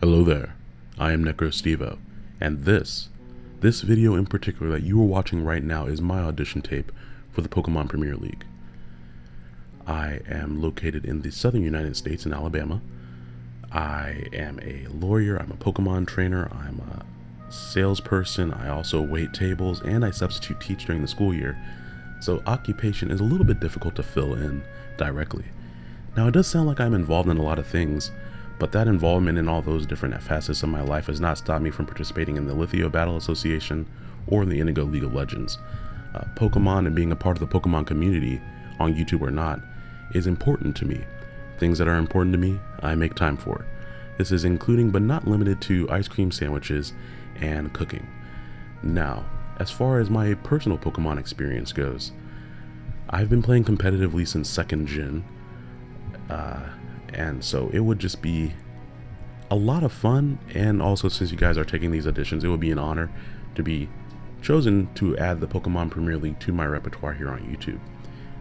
Hello there, I am NecroStevo, and this, this video in particular that you are watching right now is my audition tape for the Pokemon Premier League. I am located in the southern United States in Alabama. I am a lawyer, I'm a Pokemon trainer, I'm a salesperson, I also wait tables, and I substitute teach during the school year, so occupation is a little bit difficult to fill in directly. Now it does sound like I'm involved in a lot of things, but that involvement in all those different facets of my life has not stopped me from participating in the Lithio Battle Association or the Indigo League of Legends. Uh, Pokemon and being a part of the Pokemon community, on YouTube or not, is important to me. Things that are important to me, I make time for. This is including but not limited to ice cream sandwiches and cooking. Now, as far as my personal Pokemon experience goes, I've been playing competitively since second gen, uh, and so it would just be a lot of fun. And also since you guys are taking these auditions it would be an honor to be chosen to add the pokemon premier league to my repertoire here on youtube.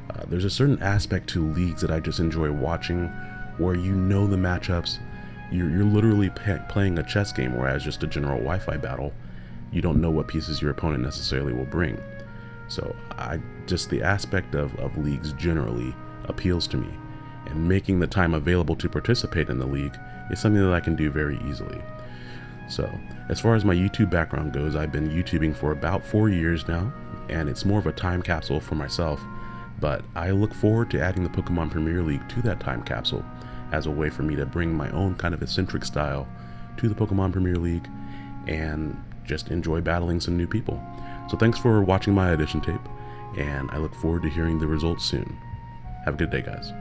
Uh, there's a certain aspect to leagues that i just enjoy watching where you know the matchups. You're, you're literally playing a chess game whereas just a general wi-fi battle you don't know what pieces your opponent necessarily will bring. So i just the aspect of, of leagues generally appeals to me and making the time available to participate in the league is something that I can do very easily. So, as far as my YouTube background goes, I've been YouTubing for about four years now, and it's more of a time capsule for myself, but I look forward to adding the Pokemon Premier League to that time capsule as a way for me to bring my own kind of eccentric style to the Pokemon Premier League and just enjoy battling some new people. So thanks for watching my audition tape, and I look forward to hearing the results soon. Have a good day, guys.